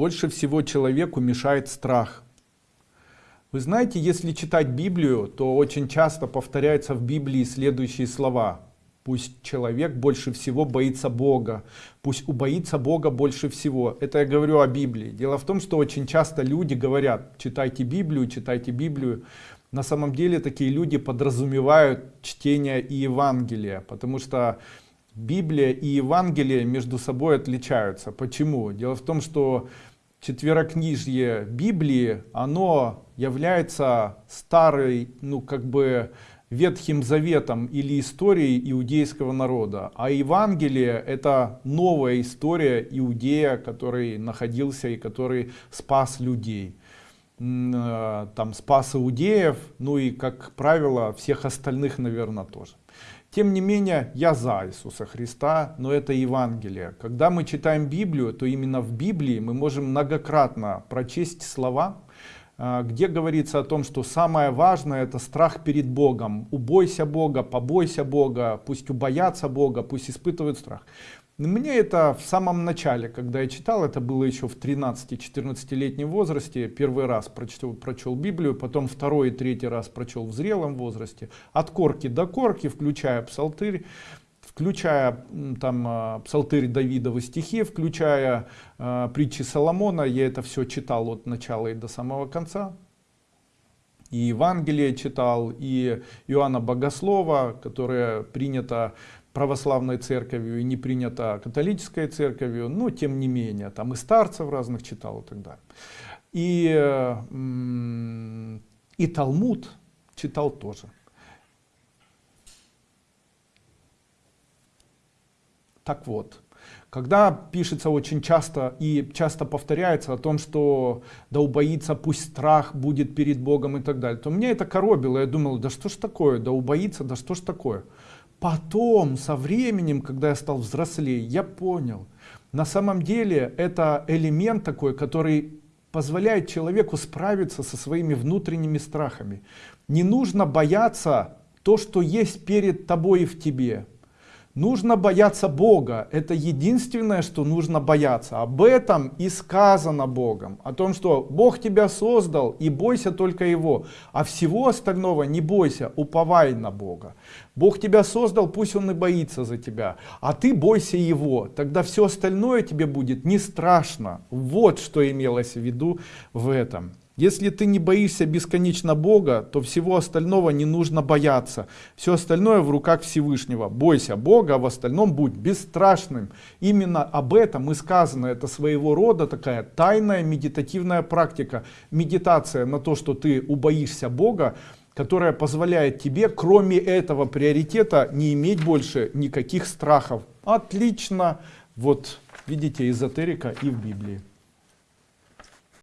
Больше всего человеку мешает страх. Вы знаете, если читать Библию, то очень часто повторяются в Библии следующие слова. Пусть человек больше всего боится Бога. Пусть убоится Бога больше всего. Это я говорю о Библии. Дело в том, что очень часто люди говорят, читайте Библию, читайте Библию. На самом деле такие люди подразумевают чтение и Евангелия, потому что Библия и Евангелие между собой отличаются. Почему? Дело в том, что четверокнижье Библии, оно является старой, ну как бы Ветхим Заветом или историей иудейского народа. А Евангелие это новая история иудея, который находился и который спас людей. Э, там спас иудеев, ну и как правило всех остальных наверное тоже. Тем не менее, я за Иисуса Христа, но это Евангелие. Когда мы читаем Библию, то именно в Библии мы можем многократно прочесть слова, а, где говорится о том, что самое важное это страх перед Богом. Убойся Бога, побойся Бога, пусть убоятся Бога, пусть испытывают страх. Мне это в самом начале, когда я читал, это было еще в 13-14 летнем возрасте, первый раз прочел, прочел Библию, потом второй и третий раз прочел в зрелом возрасте, от корки до корки, включая псалтырь, включая там а, псалтырь Давидовы стихи, включая э, притчи Соломона, я это все читал от начала и до самого конца. И Евангелие читал, и Иоанна Богослова, которое принято православной церковью и не принято католической церковью, но тем не менее, там и старцев разных читал и так далее. И, и Талмуд читал тоже. Так вот, когда пишется очень часто и часто повторяется о том, что да убоится, пусть страх будет перед Богом и так далее, то мне это коробило. Я думал, да что ж такое, да убоится, да что ж такое. Потом, со временем, когда я стал взрослее, я понял, на самом деле это элемент такой, который позволяет человеку справиться со своими внутренними страхами. Не нужно бояться то, что есть перед тобой и в тебе. Нужно бояться Бога. Это единственное, что нужно бояться. Об этом и сказано Богом. О том, что Бог тебя создал и бойся только Его. А всего остального не бойся, уповай на Бога. Бог тебя создал, пусть Он и боится за тебя. А ты бойся Его. Тогда все остальное тебе будет не страшно. Вот что имелось в виду в этом. Если ты не боишься бесконечно Бога, то всего остального не нужно бояться. Все остальное в руках Всевышнего. Бойся Бога, а в остальном будь бесстрашным. Именно об этом и сказано. Это своего рода такая тайная медитативная практика. Медитация на то, что ты убоишься Бога, которая позволяет тебе, кроме этого приоритета, не иметь больше никаких страхов. Отлично. Вот видите эзотерика и в Библии.